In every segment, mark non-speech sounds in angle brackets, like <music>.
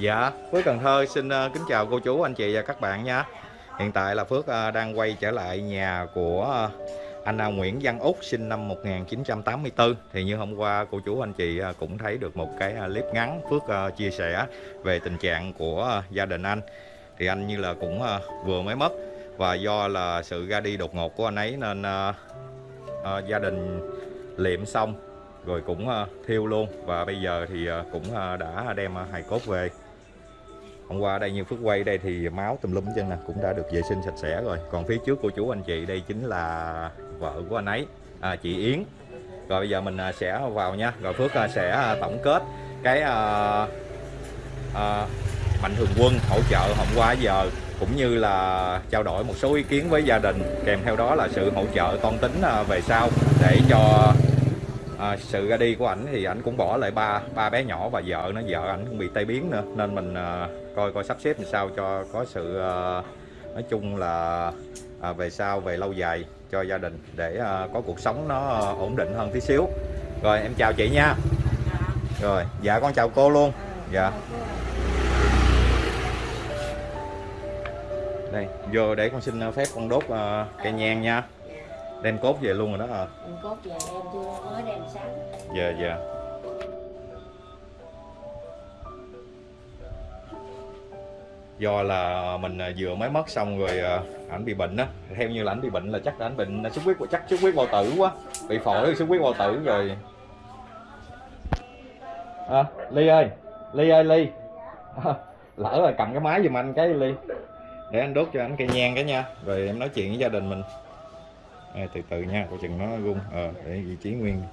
Dạ, Phước Cần Thơ xin ờ, kính chào cô chú, anh chị và các bạn nha. Hiện tại là Phước ờ, đang quay trở lại nhà của ờ, anh Nguyễn Văn Úc sinh năm 1984. Thì như hôm qua cô chú anh chị cũng thấy được một cái clip ngắn Phước chia sẻ về tình trạng của gia đình anh. Thì anh như là cũng vừa mới mất và do là sự ra đi đột ngột của anh ấy nên gia đình liệm xong rồi cũng thiêu luôn và bây giờ thì cũng đã đem hài cốt về hôm qua đây như phước quay đây thì máu tùm lum chân nè cũng đã được vệ sinh sạch sẽ rồi. Còn phía trước của chú anh chị đây chính là vợ của anh ấy à, chị Yến. Rồi bây giờ mình à, sẽ vào nha. Rồi Phước à, sẽ à, tổng kết cái à, à, mạnh thường quân hỗ trợ hôm qua giờ cũng như là trao đổi một số ý kiến với gia đình kèm theo đó là sự hỗ trợ con tính về sau để cho à, sự ra đi của ảnh thì ảnh cũng bỏ lại ba ba bé nhỏ và vợ nó vợ ảnh cũng bị tai biến nữa. Nên mình à, coi coi sắp xếp làm sao cho có sự à, nói chung là à, về sau về lâu dài cho gia đình để à, có cuộc sống nó ổn định hơn tí xíu. Rồi em chào chị nha. Rồi dạ con chào cô luôn. Dạ. Đây vô để con xin phép con đốt uh, cây nhang nha đem cốt về luôn rồi đó à Mình cốt về em chưa mới đem sáng dạ dạ. Do là mình à, vừa mới mất xong rồi à, ảnh bị bệnh á. Theo như là ảnh bị bệnh là chắc là ảnh bệnh xuất huyết chắc xuất huyết bao tử quá. Bị phổi xuất huyết bao tử rồi. À, ly ơi ly ơi ly. À, lỡ rồi cầm cái máy giùm anh cái ly. Để anh đốt cho anh cây nhang cái nha. Rồi em nói chuyện với gia đình mình à, từ từ nha coi chừng nó rung à, để vị trí nguyên.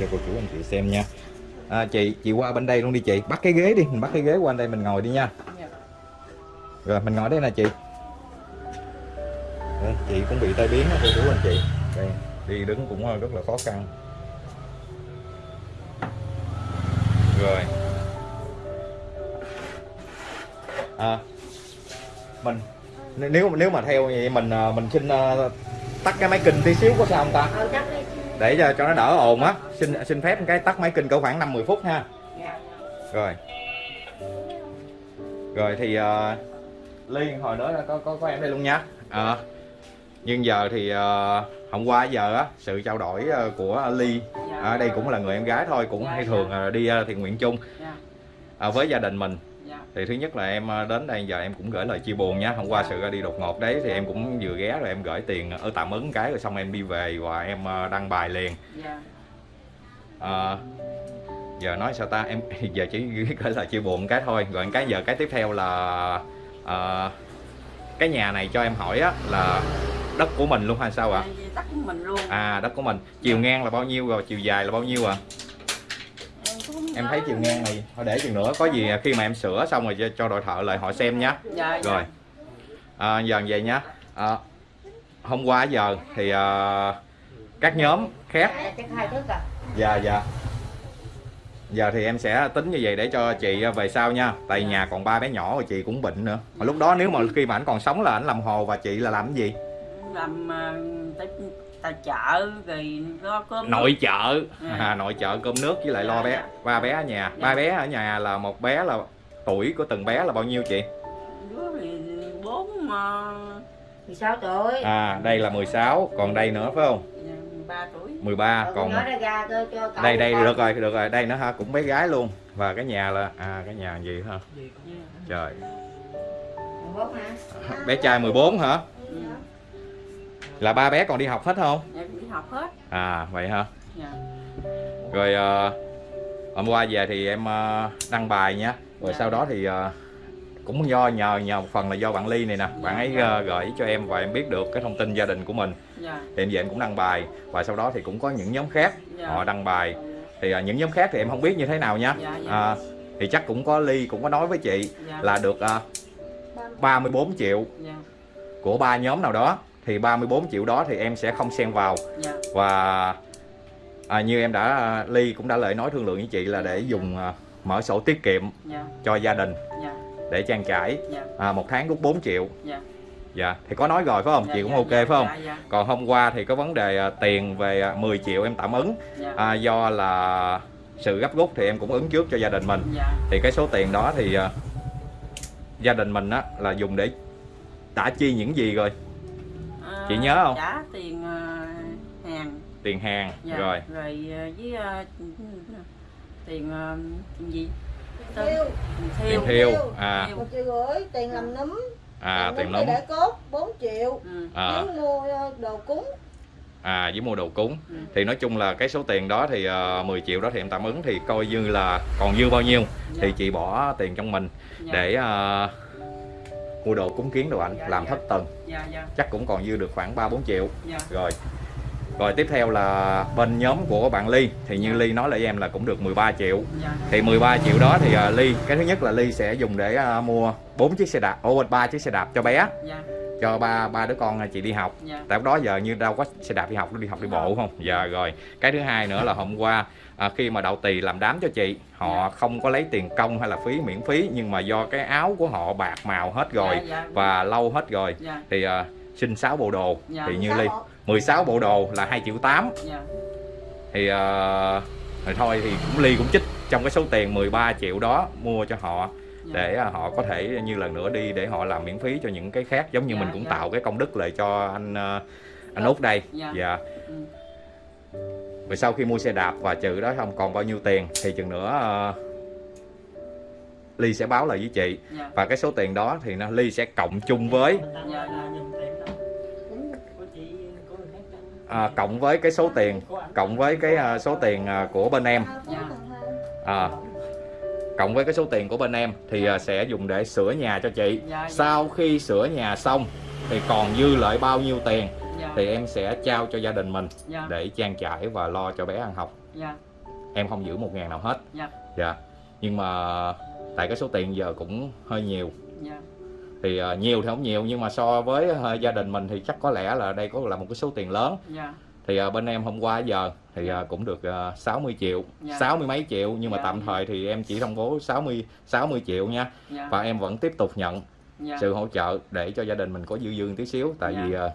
Cho cô chú anh chị xem nha. À, chị chị qua bên đây luôn đi chị. Bắt cái ghế đi mình bắt cái ghế qua đây mình ngồi đi nha. Rồi mình ngồi đây nè chị. Đây, chị cũng bị tai biến đó cô chú anh chị. Đây đi đứng cũng ờ, rất là khó khăn. Rồi. À, mình nếu nếu mà theo vậy mình ờ, mình xin ờ, tắt cái máy kinh tí xíu có sao không ta? Đi để cho, cho nó đỡ ồn á. Xin xin phép cái tắt máy kinh cỡ khoảng 5 10 phút ha. Dạ rồi. Rồi thì uh, ly hồi nữa có có có em đây luôn nha. Ờ. nhưng giờ thì uh, hôm qua giờ á sự trao đổi của ly ở đây cũng là người em gái thôi cũng Dạ, hay dạ. thường ờ, đi ờ, thiện nguyện chung. Dạ. Ờ, với gia đình mình. Dạ thì thứ nhất là em ờ, đến đây giờ em cũng gửi lời chia buồn nha. Hôm qua sự ra đi đột ngột đấy thì em cũng vừa ghé rồi em gửi tiền ở tạm ứng cái rồi xong em đi về và em ờ, đăng bài liền. Ờ, giờ nói sao ta? Em <laughs> giờ chỉ gửi lời chia buồn cái thôi. Rồi cái giờ cái tiếp theo là ờ, cái nhà này cho em hỏi á là đất của mình luôn hay sao ạ? Dạ, Tắt của mình luôn. À đất của mình. Chiều ngang là bao nhiêu rồi? Chiều dài là bao nhiêu ạ? không em thấy chiều ngang này thôi để chừng nữa có gì khi mà em sửa xong rồi cho, cho đội thợ lại họ xem nhé Dạ dạ. rồi. À, giờ vậy nhá. À, hôm qua giờ thì à, các nhóm khác. Dạ, à dạ dạ. Giờ thì em sẽ tính như vậy để cho chị về sau nha. Tại nhà còn ba bé nhỏ rồi chị cũng bệnh nữa. Mà lúc đó nếu mà khi mà ảnh còn sống là ảnh làm hồ và chị là làm cái gì? Làm uh, tài chợ rồi lo cơm nội chợ. Ừ. à, nội chợ cơm nước với lại lo Dạ, bé. Dạ. ba bé ở nhà. Dạ. ba bé ở nhà là một bé là tuổi của từng bé là bao nhiêu chị? Đứa thì bốn mà 16 tuổi. À đây là 16 còn đây nữa phải không? 3 tuổi. 13 Còn còn nói ra ra cho, cho đây đây được rồi được rồi. Đây nữa ha cũng bé gái luôn. Và cái nhà là à cái nhà gì ha Dạ. trời. 14 hả? bé trai 14 hả? Ừ. là ba bé còn đi học hết không? Dạ đi học hết. À vậy hả? Dạ. Rồi ờ, hôm qua về thì em ờ, đăng bài nha. Rồi Dạ. sau đó thì ờ, cũng do nhờ nhờ một phần là do bạn ly này nè. Bạn ấy ờ, gửi cho em và em biết được cái thông tin gia đình của mình. Dạ. Thì em về em cũng đăng bài. Và sau đó thì cũng có những nhóm khác Dạ. họ đăng bài. Thì ờ, những nhóm khác thì em không biết như thế nào nha. Dạ, dạ. À, thì chắc cũng có ly cũng có nói với chị Dạ. là được ờ, 34 triệu Dạ. của ba nhóm nào đó thì 34 triệu đó thì em sẽ không xen vào. Dạ. Và à, như em đã ly cũng đã lời nói thương lượng với chị là để dùng à, mở sổ tiết kiệm dạ. cho gia đình dạ. để trang trải. Dạ. À, một tháng rút 4 triệu. Dạ. Dạ thì có nói rồi phải không? Dạ, chị cũng dạ, ok dạ, phải không? dạ, dạ, còn hôm qua thì có vấn đề à, tiền về à, 10 triệu em tạm ứng. Dạ, à, do là sự gấp rút thì em cũng ứng trước cho gia đình mình. Dạ. Thì cái số tiền đó thì à, gia đình mình á là dùng để đã chi những gì rồi. À, Chị nhớ không? trả tiền ờ, hàng. Tiền hàng dạ, rồi. rồi ờ, với ờ, tiền tiền gì? Thiêu, tiền thiêu à. Một triệu rưỡi, tiền làm núm, à tiền thì để cốt 4 triệu, ừ. à, mua đồ cúng. À với mua đồ cúng. Ừ. thì nói chung là cái số tiền đó thì uh, 10 triệu đó thì em tạm ứng thì coi như là còn dư bao nhiêu. Dạ, thì chị bỏ tiền trong mình dạ, để ờ, mua đồ cúng kiến đồ ảnh Dạ, làm dạ. thất tầng dạ dạ. Chắc cũng còn dư được khoảng 3 4 triệu. Dạ. Rồi. Rồi tiếp theo là bên nhóm của bạn Ly. Thì như Dạ. Ly nói lại với em là cũng được 13 triệu. Dạ. Thì 13 triệu đó thì à, Ly cái thứ nhất là Ly sẽ dùng để à, mua bốn chiếc xe đạp ô ba chiếc xe đạp cho bé. Dạ. Cho ba ba đứa con à, chị đi học. Dạ. Tại lúc đó giờ như đâu có xe đạp đi học nó đi học đi bộ không? Dạ rồi. Cái thứ hai nữa là hôm qua à, khi mà đậu tỳ làm đám cho chị họ Dạ. không có lấy tiền công hay là phí miễn phí nhưng mà do cái áo của họ bạc màu hết rồi dạ, dạ, và lâu hết rồi dạ thì à, xin 6 bộ đồ Dạ. thì như Ly họ- 16 bộ đồ là 2 triệu 8 dạ thì à, thì thôi thì cũng Ly cũng chích trong cái số tiền 13 triệu đó mua cho họ dạ. để à, họ có thể như lần nữa đi để họ làm miễn phí cho những cái khác giống như Dạ, mình cũng dạ. tạo cái công đức lại cho anh à, anh út đây Dạ. dạ Ừ. rồi sau khi mua xe đạp và trừ đó không còn bao nhiêu tiền thì chừng nữa à, Ly sẽ báo lại với chị. Dạ. Và cái số tiền đó thì nó Ly sẽ cộng chung với dạ à, cộng với cái số tiền cộng với cái à, số tiền à, của bên em. Dạ. à, cộng với cái số tiền của bên em thì à, sẽ dùng để sửa nhà cho chị. Sau khi sửa nhà xong thì còn dư lại bao nhiêu tiền thì em sẽ trao cho gia đình mình dạ. để trang trải và lo cho bé ăn học. Dạ. Em không giữ một ngàn nào hết. Dạ. dạ. Nhưng mà tại cái số tiền giờ cũng hơi nhiều. Dạ. Thì à, nhiều thì không nhiều nhưng mà so với à, gia đình mình thì chắc có lẽ là đây có là một cái số tiền lớn. Dạ. Thì à, bên em hôm qua giờ thì à, cũng được à, 60 triệu Dạ. 60 mấy triệu nhưng mà Dạ. tạm thời thì em chỉ thông bố 60 60 triệu nha. Dạ. Và em vẫn tiếp tục nhận dạ. sự hỗ trợ để cho gia đình mình có dư dư tí xíu tại Dạ. vì à,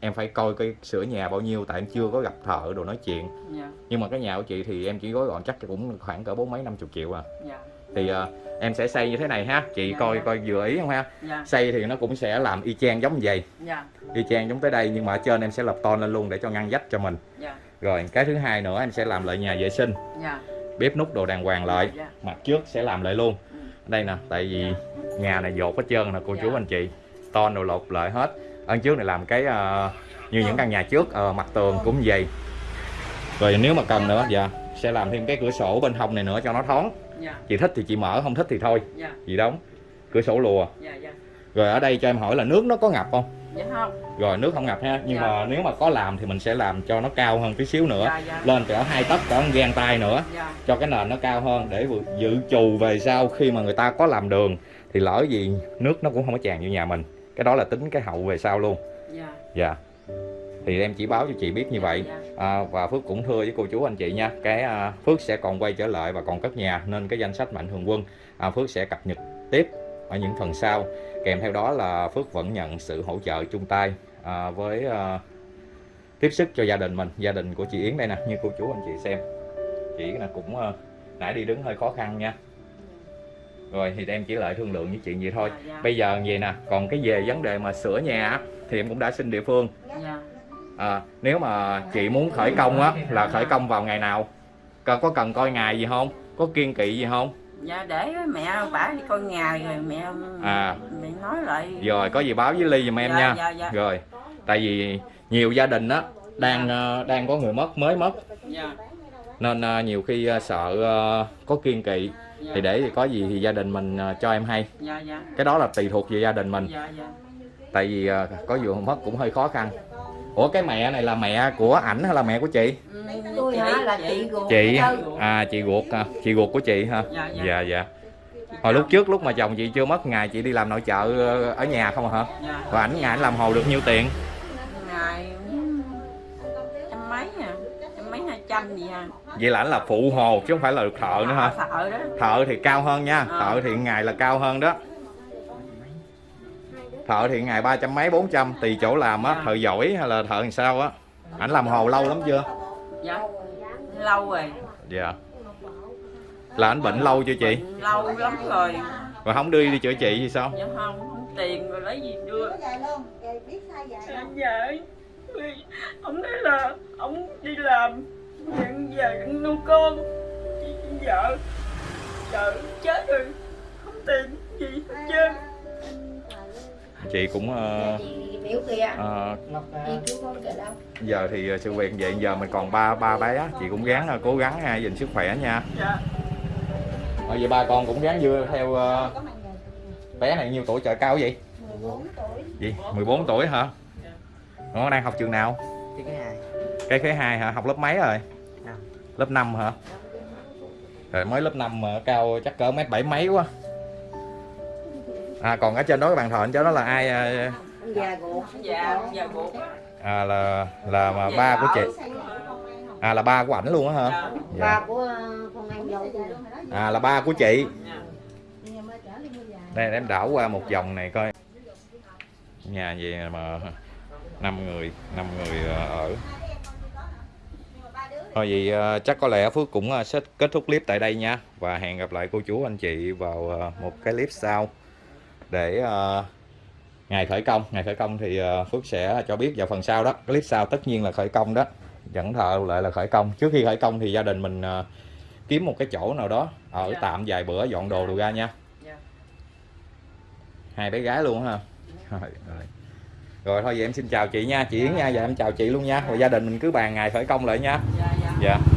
em phải coi cái sửa nhà bao nhiêu tại em chưa có gặp thợ đồ nói chuyện. Dạ. Nhưng mà cái nhà của chị thì em chỉ gói gọn chắc cũng khoảng cỡ bốn mấy năm chục triệu à. Dạ. Thì à, em sẽ xây như thế này ha. Chị Dạ, coi dạ. coi vừa ý không ha? Dạ. Xây thì nó cũng sẽ làm y chang giống vậy. Dạ. Y chang giống tới đây nhưng mà ở trên em sẽ lập ton lên luôn để cho ngăn dách cho mình. Dạ. Rồi cái thứ hai nữa em sẽ làm lại nhà vệ sinh. Dạ. Bếp nút đồ đàng hoàng lại. Dạ. Mặt trước sẽ làm lại luôn. Ừ. đây nè tại vì nhà này dột hết trơn nè cô chú Dạ. anh chị. Ton đồ lột lại hết ở trước này làm cái ờ, như những căn nhà trước ờ, mặt tường cũng vậy. Rồi nếu mà cần nữa dạ sẽ làm thêm cái cửa sổ bên hông này nữa cho nó thoáng. Dạ. Chị thích thì chị mở không thích thì thôi. Dạ. Chị đóng cửa sổ lùa. Dạ dạ. Rồi ở đây cho em hỏi là nước nó có ngập không? Dạ không. Rồi nước không ngập ha nhưng Dạ. mà nếu mà có làm thì mình sẽ làm cho nó cao hơn tí xíu nữa. Dạ dạ. Lên cỡ hai tấc cỡ gang tay nữa. Dạ. Cho cái nền nó cao hơn để dự trù về sau khi mà người ta có làm đường. Thì lỡ gì nước nó cũng không có tràn vô nhà mình cái đó là tính cái hậu về sau luôn. Dạ. Dạ. Thì em chỉ báo cho chị biết như vậy. dạ. À, và Phước cũng thưa với cô chú anh chị nha cái à, Phước sẽ còn quay trở lại và còn cất nhà nên cái danh sách mạnh thường quân à, Phước sẽ cập nhật tiếp ở những phần sau. Kèm theo đó là Phước vẫn nhận sự hỗ trợ chung tay à, với à, tiếp sức cho gia đình mình gia đình của chị Yến đây nè như cô chú anh chị xem. Chị là cũng à, nãy đi đứng hơi khó khăn nha rồi thì em chỉ lại thương lượng với chị vậy thôi. Dạ dạ. Bây giờ vậy nè còn cái về vấn đề mà sửa nhà á, thì em cũng đã xin địa phương. Dạ. À, nếu mà chị muốn khởi công á là khởi công vào ngày nào? Có, có cần coi ngày gì không? Có kiên kỵ gì không? Dạ để mẹ bả đi coi ngày rồi mẹ À. mẹ nói lại. Rồi có gì báo với ly giùm em dạ, nha. dạ dạ. Rồi tại vì nhiều gia đình á đang ờ, đang có người mất mới mất. Dạ. Nên ờ, nhiều khi ờ, sợ có kiên kỵ. dạ thì để thì có gì thì gia đình mình ờ, cho em hay. Dạ dạ. Cái đó là tùy thuộc về gia đình mình. Dạ dạ. Tại vì ờ, có vừa mất cũng hơi khó khăn. Ủa cái mẹ này là mẹ của ảnh hay là mẹ của chị? Ừ, tôi hả? Là chị ruột chị à chị ruột à, chị ruột của chị ha? Dạ, dạ. hồi lúc trước lúc mà chồng chị chưa mất ngày chị đi làm nội trợ ờ, ở nhà không hả? Dạ. Và ảnh ngày ảnh làm hồ được nhiêu tiền trăm gì à vậy là ảnh là phụ hồ chứ không phải là được thợ nữa hả? Thợ đó. Thợ thì cao hơn nha Ờ. thợ thì ngày là cao hơn đó. Thợ thì ngày ba trăm mấy bốn trăm tùy chỗ làm á Dạ. thợ giỏi hay là thợ làm sao á. Ảnh làm hồ lâu lắm chưa? Dạ lâu rồi. Dạ. Là ảnh bệnh lâu chưa chị? Bệnh lâu lắm rồi. Rồi không đưa đi chữa trị thì sao? Dạ không không tiền rồi lấy gì đưa. Dạ, không? dạ ông nói là ông đi làm nhận về nuôi con. Chị vợ vợ chết rồi. Không tiền gì hết trơn. Chị cũng kìa. đâu. giờ thì ờ, sự việc vậy giờ mình còn ba ba bé chị cũng gắng cố gắng ha gìn sức khỏe nha. Dạ. Ờ, vậy ba con cũng gắng dưa theo người bé này nhiêu tuổi trời cao vậy? 14 tuổi. Gì? 14 tuổi hả? Nó đang học trường nào? Cái cái hai. Cái thứ hai hả? Học lớp mấy rồi. Lớp 5 hả? Rồi mới lớp 5 mà cao chắc cỡ mét bảy mấy quá. À còn ở trên đó cái bàn thờ anh cho đó là ai à, dạ dạ buộc à là là mà ba của chị. À là ba của ảnh luôn á hả? Dạ. Ba dạ. của ờ, con anh dâu à là ba của chị. Dạ. Đây em đảo qua một vòng này coi. Nhà gì mà năm người năm người ờ, ở thôi vậy ờ, chắc có lẽ phước cũng ờ, sẽ kết thúc clip tại đây nha. Và hẹn gặp lại cô chú anh chị vào ờ, một cái clip sau để ngày khởi công. Ngày khởi công thì phước sẽ cho biết vào phần sau đó. Clip sau tất nhiên là khởi công đó. Dẫn thợ lại là khởi công. Trước khi khởi công thì gia đình mình kiếm một cái chỗ nào đó ở Dạ. tạm vài bữa dọn đồ đồ ra nha. Dạ. Hai bé gái luôn ha. Rồi, rồi. rồi thôi vậy em xin chào chị nha. Chị Yến nha. Và em chào chị luôn nha. Rồi gia đình mình cứ bàn ngày khởi công lại nha dạ dạ dạ